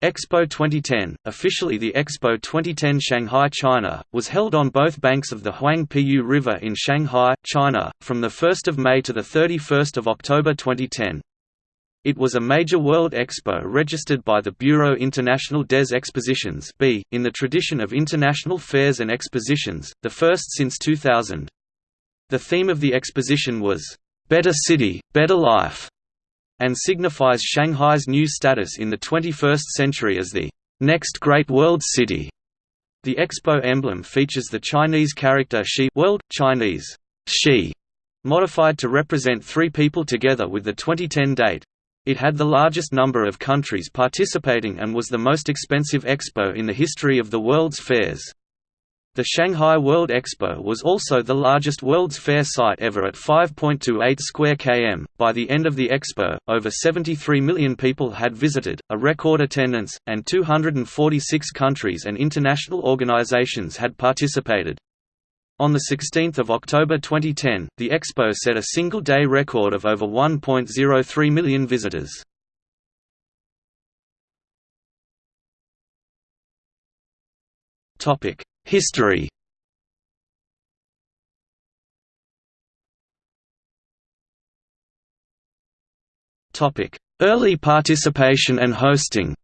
Expo 2010, officially the Expo 2010 Shanghai, China, was held on both banks of the Huangpu River in Shanghai, China, from 1 May to 31 October 2010. It was a major world expo registered by the Bureau International des Expositions in the tradition of international fairs and expositions, the first since 2000. The theme of the exposition was, "'Better City, Better Life' and signifies Shanghai's new status in the 21st century as the next great world city. The expo emblem features the Chinese character Xi world, Chinese Xi, modified to represent three people together with the 2010 date. It had the largest number of countries participating and was the most expensive expo in the history of the world's fairs. The Shanghai World Expo was also the largest World's Fair site ever at 5.28 square km. By the end of the expo, over 73 million people had visited, a record attendance, and 246 countries and international organizations had participated. On 16 October 2010, the expo set a single-day record of over 1.03 million visitors. Topic: History Early participation and hosting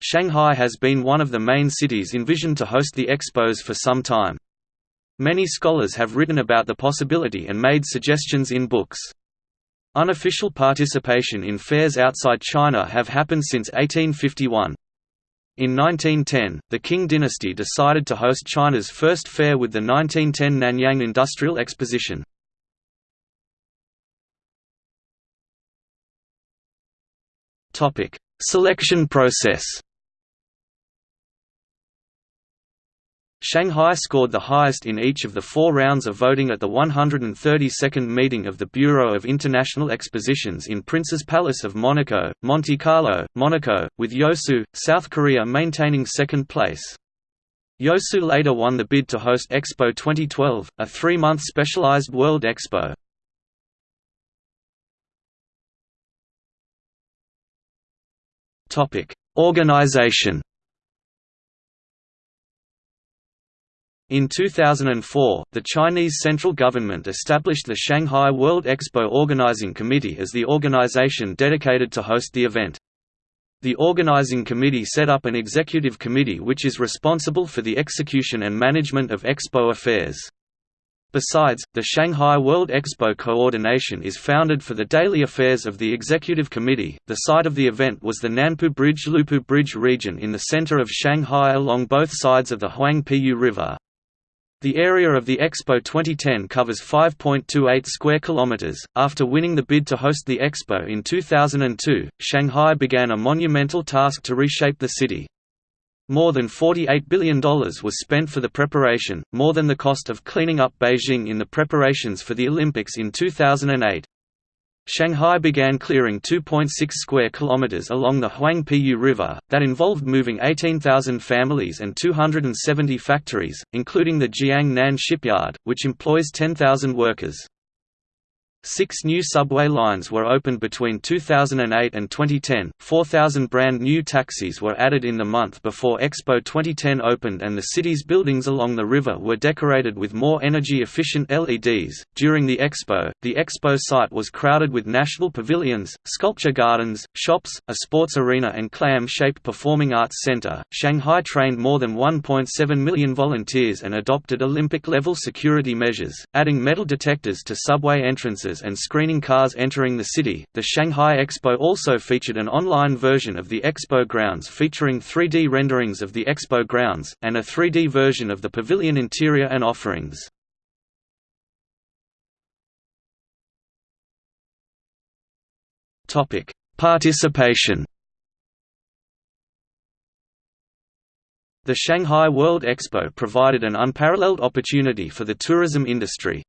Shanghai has been one of the main cities envisioned to host the expos for some time. Many scholars have written about the possibility and made suggestions in books. Unofficial participation in fairs outside China have happened since 1851. In 1910, the Qing dynasty decided to host China's first fair with the 1910 Nanyang Industrial Exposition. Selection process Shanghai scored the highest in each of the four rounds of voting at the 132nd meeting of the Bureau of International Expositions in Prince's Palace of Monaco, Monte Carlo, Monaco, with Yeosu, South Korea maintaining second place. Yeosu later won the bid to host Expo 2012, a three-month specialized World Expo. Organization In 2004, the Chinese central government established the Shanghai World Expo Organizing Committee as the organization dedicated to host the event. The organizing committee set up an executive committee which is responsible for the execution and management of expo affairs. Besides, the Shanghai World Expo Coordination is founded for the daily affairs of the Executive Committee. The site of the event was the Nanpu Bridge Lupu Bridge region in the center of Shanghai along both sides of the Huangpu River. The area of the Expo 2010 covers 5.28 square kilometers. After winning the bid to host the Expo in 2002, Shanghai began a monumental task to reshape the city. More than $48 billion was spent for the preparation, more than the cost of cleaning up Beijing in the preparations for the Olympics in 2008. Shanghai began clearing 2.6 square kilometers along the Huangpu River, that involved moving 18,000 families and 270 factories, including the Jiangnan shipyard, which employs 10,000 workers. Six new subway lines were opened between 2008 and 2010, 4,000 brand new taxis were added in the month before Expo 2010 opened and the city's buildings along the river were decorated with more energy-efficient LEDs. During the Expo, the Expo site was crowded with national pavilions, sculpture gardens, shops, a sports arena and clam-shaped performing arts center. Shanghai trained more than 1.7 million volunteers and adopted Olympic-level security measures, adding metal detectors to subway entrances and screening cars entering the city. The Shanghai Expo also featured an online version of the Expo grounds featuring 3D renderings of the Expo grounds, and a 3D version of the pavilion interior and offerings. Participation The Shanghai World Expo provided an unparalleled opportunity for the tourism industry,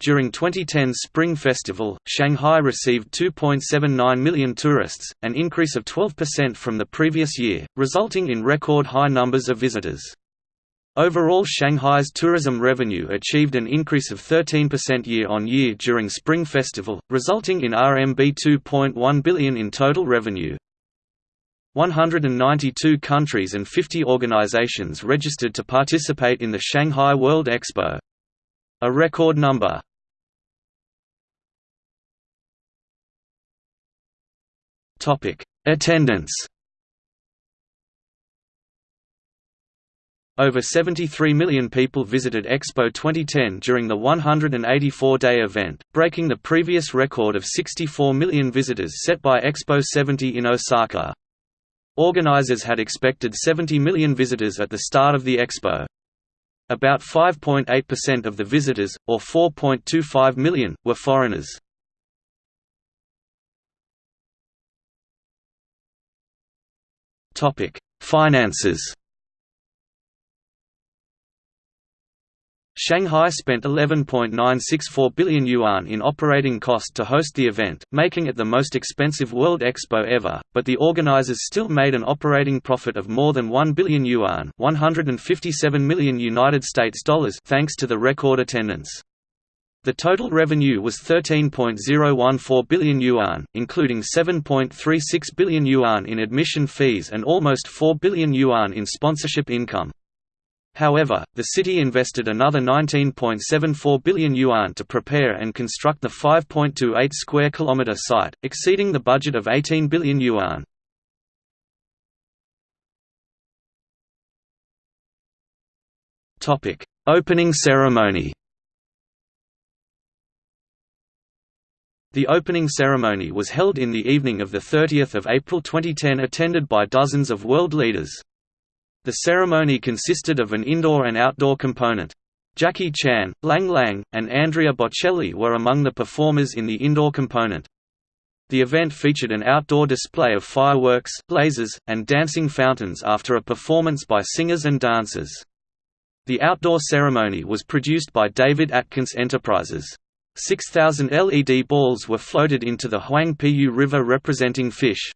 during 2010's Spring Festival, Shanghai received 2.79 million tourists, an increase of 12% from the previous year, resulting in record high numbers of visitors. Overall Shanghai's tourism revenue achieved an increase of 13% year-on-year during Spring Festival, resulting in RMB 2.1 billion in total revenue. 192 countries and 50 organizations registered to participate in the Shanghai World Expo. A record number. Attendance Over 73 million people visited Expo 2010 during the 184-day event, breaking the previous record of 64 million visitors set by Expo 70 in Osaka. Organizers had expected 70 million visitors at the start of the expo. About 5.8% of the visitors, or 4.25 million, were foreigners. Finances Shanghai spent 11.964 billion yuan in operating cost to host the event, making it the most expensive World Expo ever, but the organizers still made an operating profit of more than 1 billion yuan, 157 million United States dollars, thanks to the record attendance. The total revenue was 13.014 billion yuan, including 7.36 billion yuan in admission fees and almost 4 billion yuan in sponsorship income. However, the city invested another 19.74 billion yuan to prepare and construct the 5.28 square kilometer site, exceeding the budget of 18 billion yuan. Topic: Opening ceremony. The opening ceremony was held in the evening of 30 April 2010 attended by dozens of world leaders. The ceremony consisted of an indoor and outdoor component. Jackie Chan, Lang Lang, and Andrea Bocelli were among the performers in the indoor component. The event featured an outdoor display of fireworks, lasers, and dancing fountains after a performance by singers and dancers. The outdoor ceremony was produced by David Atkins Enterprises. 6,000 LED balls were floated into the Huangpu River representing fish.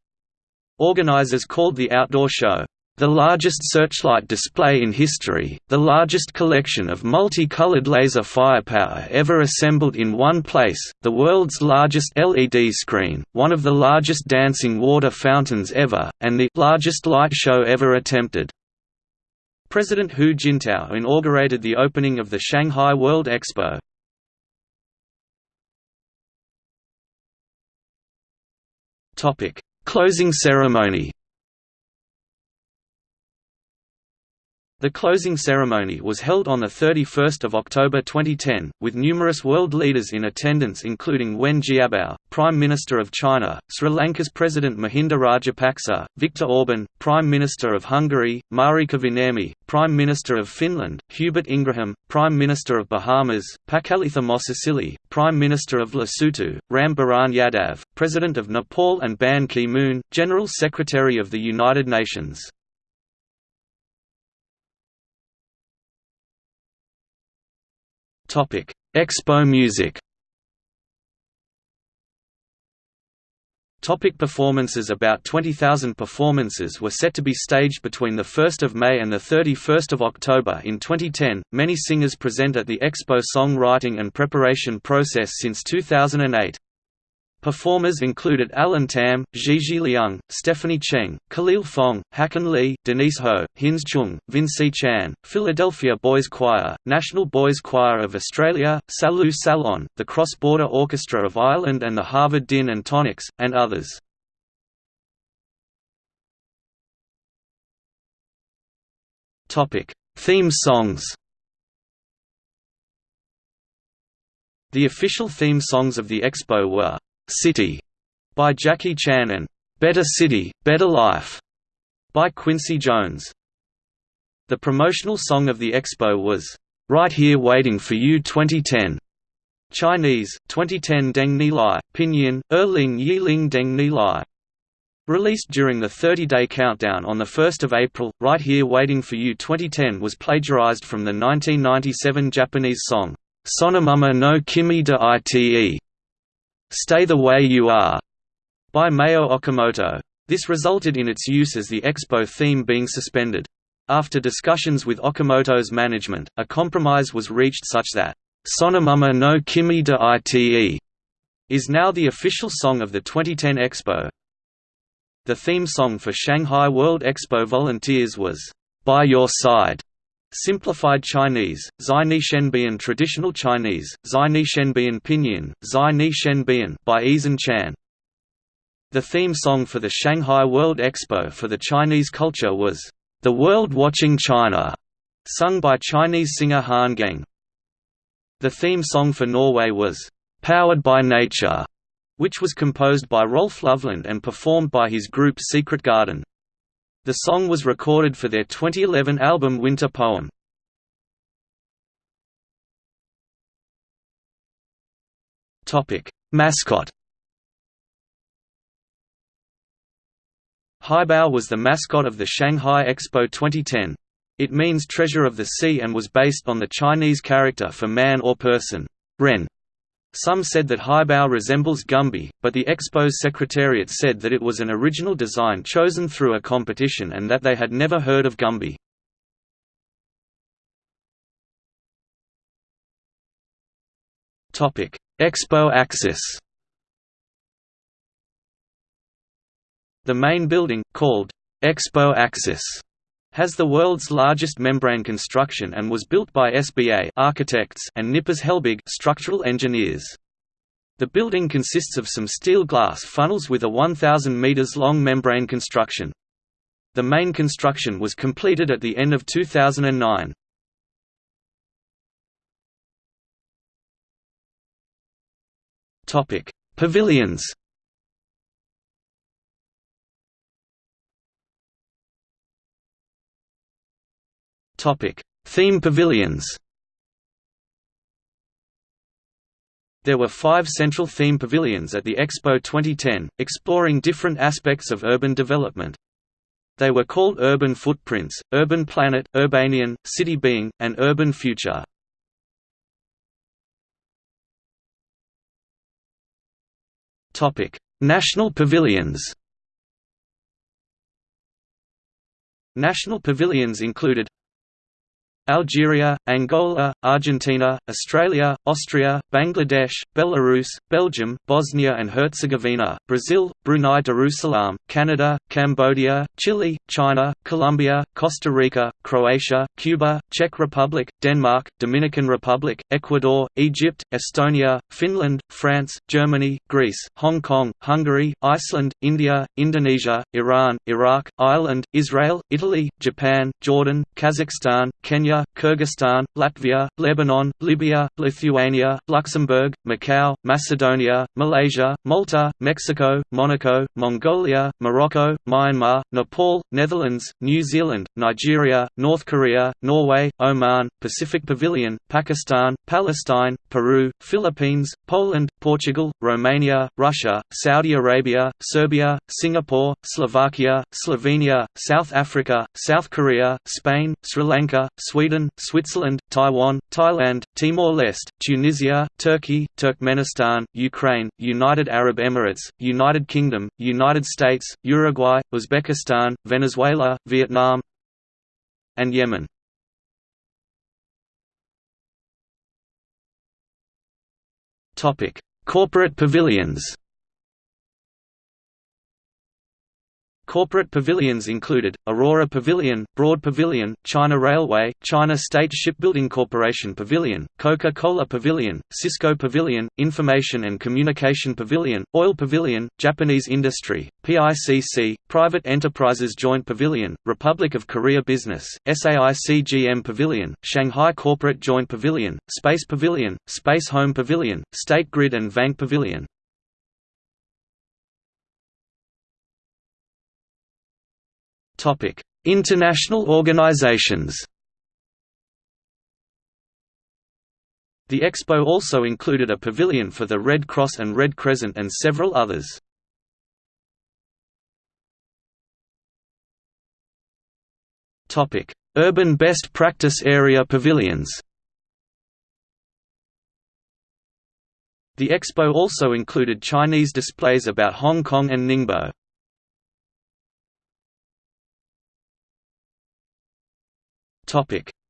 Organizers called the outdoor show, the largest searchlight display in history, the largest collection of multicolored laser firepower ever assembled in one place, the world's largest LED screen, one of the largest dancing water fountains ever, and the largest light show ever attempted. President Hu Jintao inaugurated the opening of the Shanghai World Expo. Closing ceremony The closing ceremony was held on 31 October 2010, with numerous world leaders in attendance including Wen Jiabao, Prime Minister of China, Sri Lanka's President Mahinda Rajapaksa, Viktor Orban, Prime Minister of Hungary, Mari Kiviniemi, Prime Minister of Finland, Hubert Ingraham, Prime Minister of Bahamas, Pakalitha Mosisili, Prime Minister of Lesotho, Ram Baran Yadav, President of Nepal and Ban Ki-moon, General Secretary of the United Nations. Topic: Expo Music. Topic performances About 20,000 performances were set to be staged between 1 May and 31 October in 2010. Many singers present at the Expo song-writing and preparation process since 2008. Performers included Alan Tam, Gigi Liang, Stephanie Cheng, Khalil Fong, Hakan Lee, Denise Ho, Hins Chung, Vinci Chan, Philadelphia Boys Choir, National Boys Choir of Australia, Salu Salon, the Cross Border Orchestra of Ireland and the Harvard Din and Tonics, and others. Theme songs The official theme songs of the Expo were City by Jackie Chan and Better City, Better Life by Quincy Jones. The promotional song of the expo was Right Here Waiting for You 2010. Chinese 2010 Deng Ni Lai, Pinyin Erling Yiling Deng Ni Lai. Released during the 30-day countdown on 1 April, Right Here Waiting for You 2010 was plagiarized from the 1997 Japanese song, Sonomama no Kimi de Ite Stay the Way You Are by Mayo Okamoto. This resulted in its use as the Expo theme being suspended. After discussions with Okamoto's management, a compromise was reached such that, Sonomama no Kimi de Ite is now the official song of the 2010 Expo. The theme song for Shanghai World Expo volunteers was, By Your Side, Simplified Chinese, Zai Ni Shenbian Traditional Chinese, Zai Ni Shenbian Pinyin, Zai Ni Shenbian by Eason Chan. The theme song for the Shanghai World Expo for the Chinese culture was, The World Watching China, sung by Chinese singer Han Geng. The theme song for Norway was, Powered by Nature, which was composed by Rolf Løvland and performed by his group Secret Garden. The song was recorded for their 2011 album Winter Poem. Mascot Haibao was the mascot of the Shanghai Expo 2010. It means treasure of the sea and was based on the Chinese character for man or person, Ren. Some said that Haibao resembles Gumby, but the Expo's secretariat said that it was an original design chosen through a competition and that they had never heard of Gumby. Expo Axis The main building, called Expo Axis, has the world's largest membrane construction and was built by SBA architects and Knippers Helbig structural engineers. The building consists of some steel glass funnels with a 1,000 meters long membrane construction. The main construction was completed at the end of 2009. Topic: Pavilions. Theme pavilions. There were five central theme pavilions at the Expo 2010, exploring different aspects of urban development. They were called Urban Footprints, Urban Planet, Urbanian, City Being, and Urban Future. National pavilions National pavilions included Algeria, Angola, Argentina, Australia, Austria, Bangladesh, Belarus, Belgium, Bosnia and Herzegovina, Brazil, Brunei Darussalam, Canada, Cambodia, Chile, China, Colombia, Costa Rica, Croatia, Cuba, Czech Republic, Denmark, Dominican Republic, Ecuador, Egypt, Estonia, Finland, France, Germany, Greece, Hong Kong, Hungary, Iceland, India, Indonesia, Iran, Iraq, Ireland, Israel, Italy, Japan, Jordan, Kazakhstan, Kenya, Kyrgyzstan, Latvia, Lebanon, Libya, Lithuania, Luxembourg, Macau, Macedonia, Malaysia, Malta, Mexico, Monaco, Mongolia, Morocco, Myanmar, Nepal, Netherlands, New Zealand, Nigeria, North Korea, Norway, Oman, Pacific Pavilion, Pakistan, Palestine, Peru, Philippines, Poland, Portugal, Romania, Russia, Saudi Arabia, Serbia, Singapore, Slovakia, Slovenia, South Africa, South Korea, Spain, Sri Lanka, Sweden Sweden, Switzerland, Taiwan, Thailand, Timor-Leste, Tunisia, Turkey, Turkmenistan, Ukraine, United Arab Emirates, United Kingdom, United States, Uruguay, Uzbekistan, Venezuela, Vietnam and Yemen. Corporate pavilions Corporate pavilions included, Aurora Pavilion, Broad Pavilion, China Railway, China State Shipbuilding Corporation Pavilion, Coca-Cola Pavilion, Cisco Pavilion, Information and Communication Pavilion, Oil Pavilion, Japanese Industry, PICC, Private Enterprises Joint Pavilion, Republic of Korea Business, SAICGM Pavilion, Shanghai Corporate Joint Pavilion, Space Pavilion, Space Home Pavilion, State Grid and Vanke Pavilion. International organizations The expo also included a pavilion for the Red Cross and Red Crescent and several others. Topic: Urban Best Practice Area Pavilions The expo also included Chinese displays about Hong Kong and Ningbo.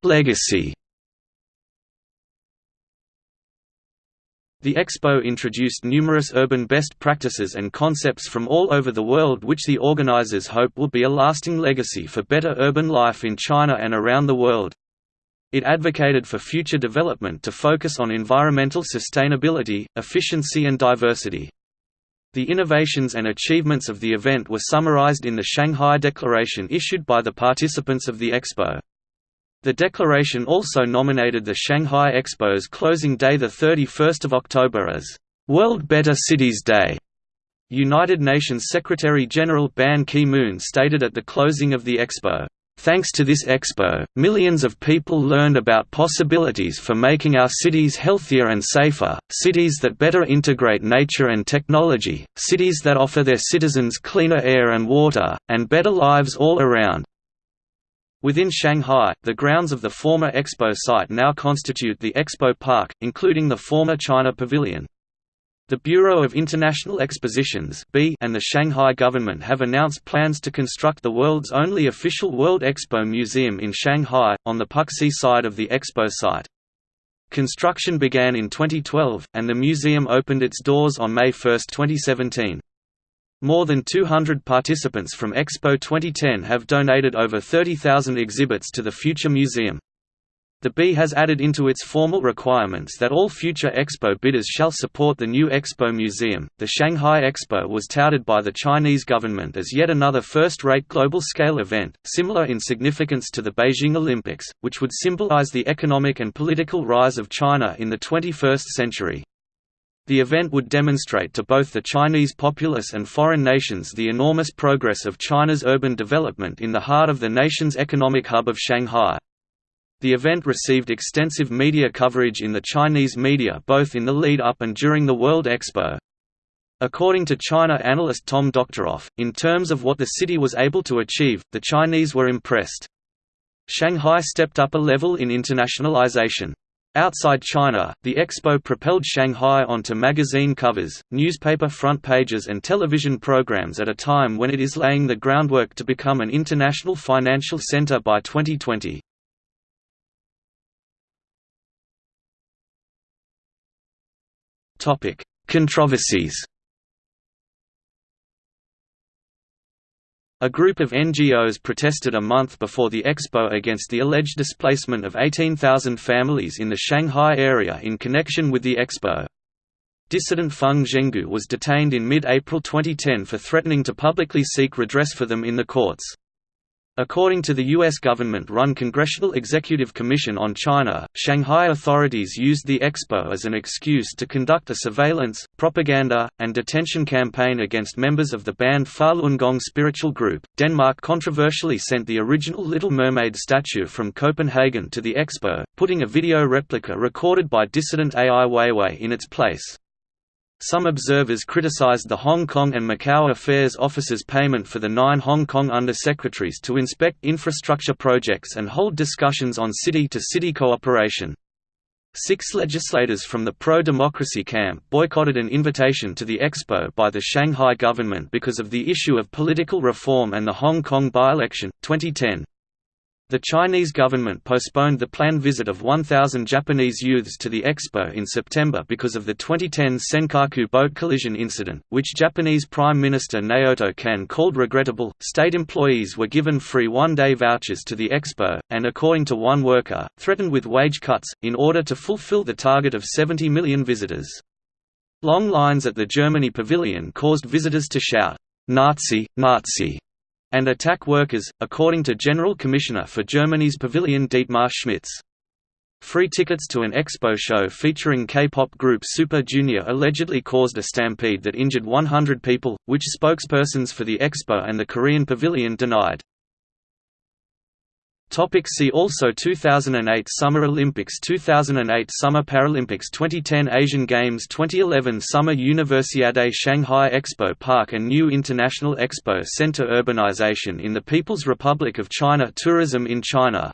Legacy The Expo introduced numerous urban best practices and concepts from all over the world which the organizers hope will be a lasting legacy for better urban life in China and around the world. It advocated for future development to focus on environmental sustainability, efficiency and diversity. The innovations and achievements of the event were summarized in the Shanghai Declaration issued by the participants of the Expo. The declaration also nominated the Shanghai Expo's closing day 31 October as, "'World Better Cities Day'". United Nations Secretary-General Ban Ki-moon stated at the closing of the Expo, Thanks to this expo, millions of people learned about possibilities for making our cities healthier and safer, cities that better integrate nature and technology, cities that offer their citizens cleaner air and water, and better lives all around. Within Shanghai, the grounds of the former Expo site now constitute the Expo Park, including the former China Pavilion. The Bureau of International Expositions and the Shanghai government have announced plans to construct the world's only official World Expo Museum in Shanghai, on the Puxi side of the Expo site. Construction began in 2012, and the museum opened its doors on May 1, 2017. More than 200 participants from Expo 2010 have donated over 30,000 exhibits to the future museum. The B has added into its formal requirements that all future Expo bidders shall support the new Expo Museum. The Shanghai Expo was touted by the Chinese government as yet another first rate global scale event, similar in significance to the Beijing Olympics, which would symbolize the economic and political rise of China in the 21st century. The event would demonstrate to both the Chinese populace and foreign nations the enormous progress of China's urban development in the heart of the nation's economic hub of Shanghai. The event received extensive media coverage in the Chinese media both in the lead-up and during the World Expo. According to China analyst Tom Doctoroff, in terms of what the city was able to achieve, the Chinese were impressed. Shanghai stepped up a level in internationalization. Outside China, the expo propelled Shanghai onto magazine covers, newspaper front pages and television programs at a time when it is laying the groundwork to become an international financial center by 2020. Topic: Controversies. A group of NGOs protested a month before the expo against the alleged displacement of 18,000 families in the Shanghai area in connection with the expo. Dissident Feng Zhenghu was detained in mid-April 2010 for threatening to publicly seek redress for them in the courts. According to the U.S. government-run Congressional Executive Commission on China, Shanghai authorities used the expo as an excuse to conduct a surveillance, propaganda, and detention campaign against members of the banned Falun Gong spiritual group. Denmark controversially sent the original Little Mermaid statue from Copenhagen to the expo, putting a video replica recorded by dissident Ai Weiwei in its place. Some observers criticized the Hong Kong and Macau Affairs Office's payment for the nine Hong Kong undersecretaries to inspect infrastructure projects and hold discussions on city-to-city -city cooperation. Six legislators from the pro-democracy camp boycotted an invitation to the expo by the Shanghai government because of the issue of political reform and the Hong Kong by-election, 2010. The Chinese government postponed the planned visit of 1,000 Japanese youths to the expo in September because of the 2010 Senkaku boat collision incident, which Japanese Prime Minister Naoto Kan called regrettable. State employees were given free one day vouchers to the expo, and according to one worker, threatened with wage cuts, in order to fulfill the target of 70 million visitors. Long lines at the Germany pavilion caused visitors to shout, Nazi, Nazi and attack workers, according to General Commissioner for Germany's Pavilion Dietmar Schmitz. Free tickets to an expo show featuring K-pop group Super Junior allegedly caused a stampede that injured 100 people, which spokespersons for the expo and the Korean pavilion denied. Topic see also 2008 Summer Olympics 2008 Summer Paralympics 2010 Asian Games 2011 Summer Universiade Shanghai Expo Park and New International Expo Center Urbanization in the People's Republic of China Tourism in China